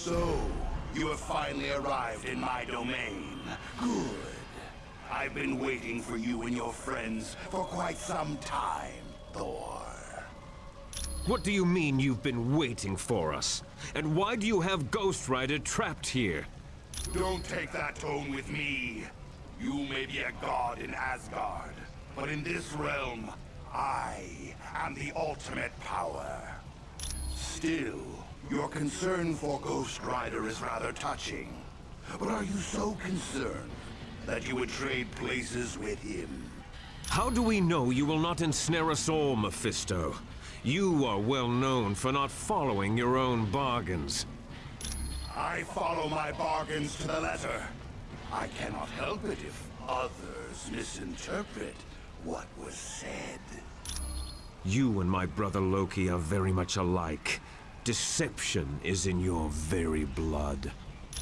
So, you have finally arrived in my domain. Good. I've been waiting for you and your friends for quite some time, Thor. What do you mean you've been waiting for us? And why do you have Ghost Rider trapped here? Don't take that tone with me. You may be a god in Asgard, but in this realm, I am the ultimate power. Still, your concern for Ghost Rider is rather touching. But are you so concerned that you would trade places with him? How do we know you will not ensnare us all, Mephisto? You are well known for not following your own bargains. I follow my bargains to the letter. I cannot help it if others misinterpret what was said. You and my brother Loki are very much alike. Deception is in your very blood.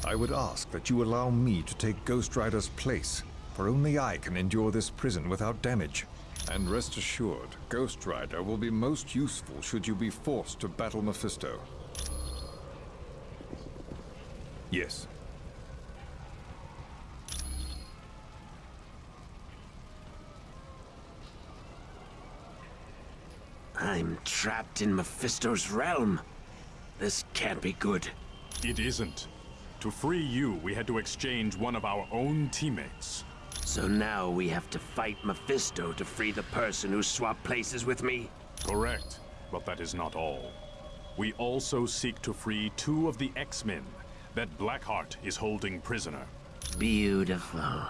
I would ask that you allow me to take Ghost Rider's place, for only I can endure this prison without damage. And rest assured, Ghost Rider will be most useful should you be forced to battle Mephisto. Yes. I'm trapped in Mephisto's realm. This can't be good. It isn't. To free you, we had to exchange one of our own teammates. So now we have to fight Mephisto to free the person who swapped places with me? Correct, but that is not all. We also seek to free two of the X-Men that Blackheart is holding prisoner. Beautiful.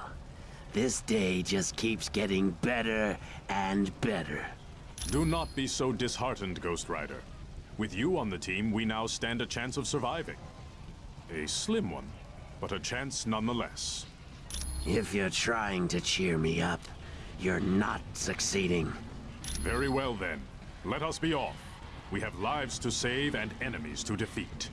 This day just keeps getting better and better. Do not be so disheartened, Ghost Rider. With you on the team, we now stand a chance of surviving. A slim one, but a chance nonetheless. If you're trying to cheer me up, you're not succeeding. Very well then. Let us be off. We have lives to save and enemies to defeat.